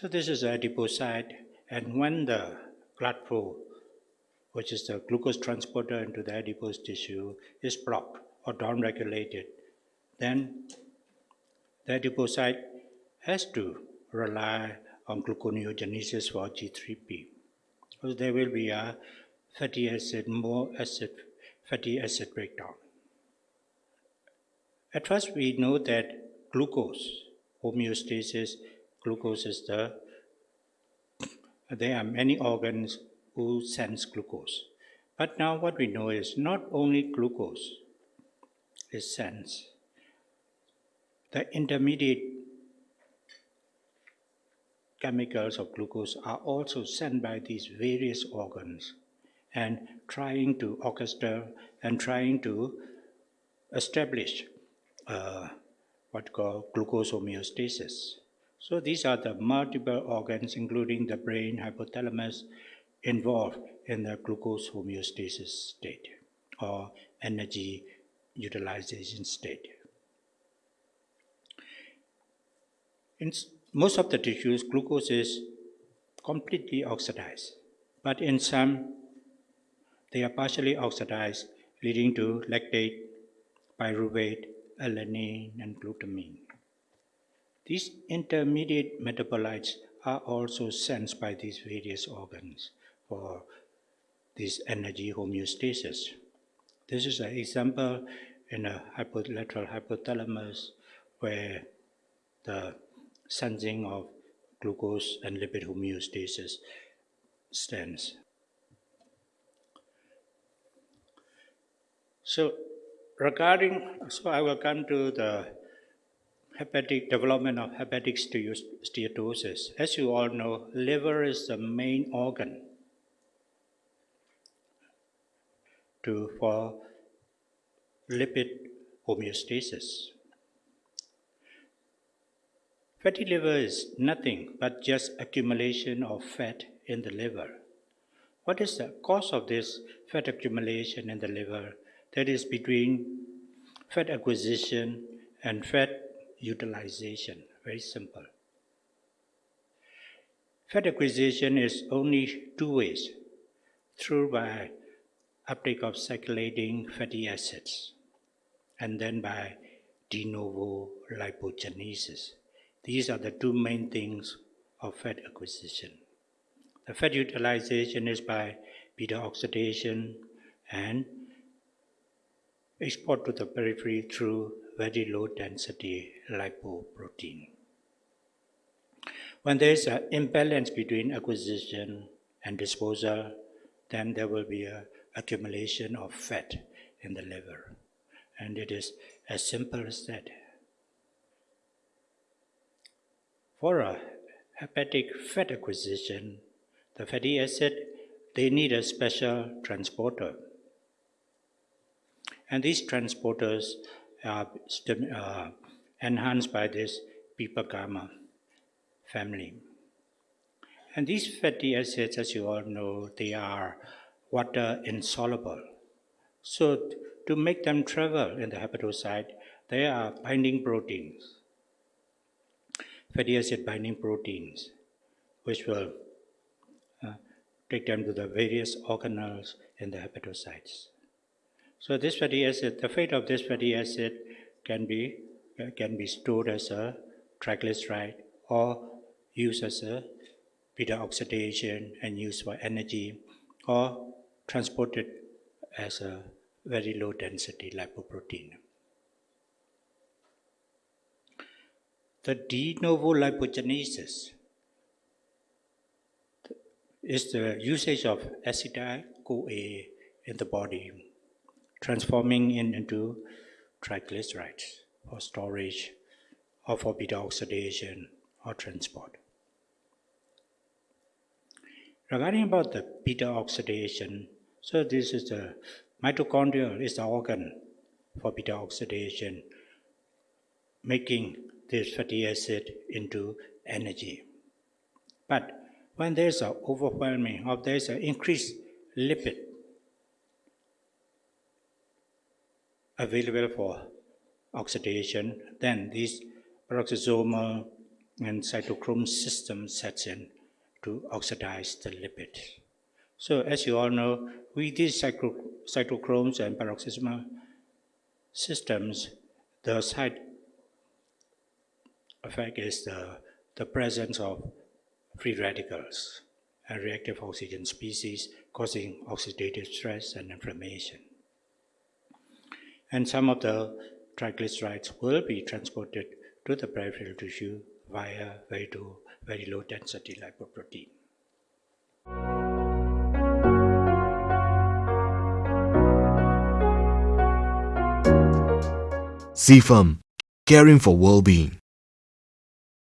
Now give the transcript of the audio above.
So this is adipocyte, and when the blood flow, which is the glucose transporter into the adipose tissue, is blocked or downregulated, then the adipocyte has to rely on gluconeogenesis for G3P. So there will be a fatty acid, more acid, fatty acid breakdown. At first, we know that glucose, homeostasis, glucose is the, there are many organs who sense glucose. But now what we know is not only glucose is sensed, the intermediate chemicals of glucose are also sent by these various organs and trying to orchestrate and trying to establish uh, what called glucose homeostasis. So these are the multiple organs, including the brain, hypothalamus, involved in the glucose homeostasis state or energy utilization state. In most of the tissues, glucose is completely oxidized, but in some, they are partially oxidized, leading to lactate, pyruvate, alanine, and glutamine. These intermediate metabolites are also sensed by these various organs for this energy homeostasis. This is an example in a lateral hypothalamus where the sensing of glucose and lipid homeostasis stands. So regarding, so I will come to the hepatic development of hepatic steatosis. As you all know, liver is the main organ to, for lipid homeostasis. Fatty liver is nothing but just accumulation of fat in the liver. What is the cause of this fat accumulation in the liver? That is between fat acquisition and fat utilization. Very simple. Fat acquisition is only two ways through by uptake of circulating fatty acids and then by de novo lipogenesis. These are the two main things of fat acquisition. The fat utilization is by beta oxidation and export to the periphery through very low density lipoprotein. When there is an imbalance between acquisition and disposal, then there will be an accumulation of fat in the liver. And it is as simple as that. For a hepatic fat acquisition, the fatty acid, they need a special transporter. And these transporters are uh, enhanced by this PPAR gamma family. And these fatty acids, as you all know, they are water insoluble. So to make them travel in the hepatocyte, they are binding proteins fatty acid binding proteins, which will uh, take them to the various organelles in the hepatocytes. So this fatty acid, the fate of this fatty acid can be, uh, can be stored as a triglyceride or used as a beta oxidation and used for energy or transported as a very low density lipoprotein. The de novo lipogenesis is the usage of acetyl-CoA in the body, transforming it into triglycerides for storage or for beta oxidation or transport. Regarding about the beta oxidation, so this is the mitochondria is the organ for beta oxidation, making this fatty acid into energy. But when there's an overwhelming or there's an increased lipid available for oxidation, then these peroxisomal and cytochrome system sets in to oxidize the lipid. So as you all know, with these cytochromes and peroxisomal systems, the side effect is the, the presence of free radicals and reactive oxygen species causing oxidative stress and inflammation. And some of the triglycerides will be transported to the peripheral tissue via very low, very low density lipoprotein. CFAM, caring for well-being.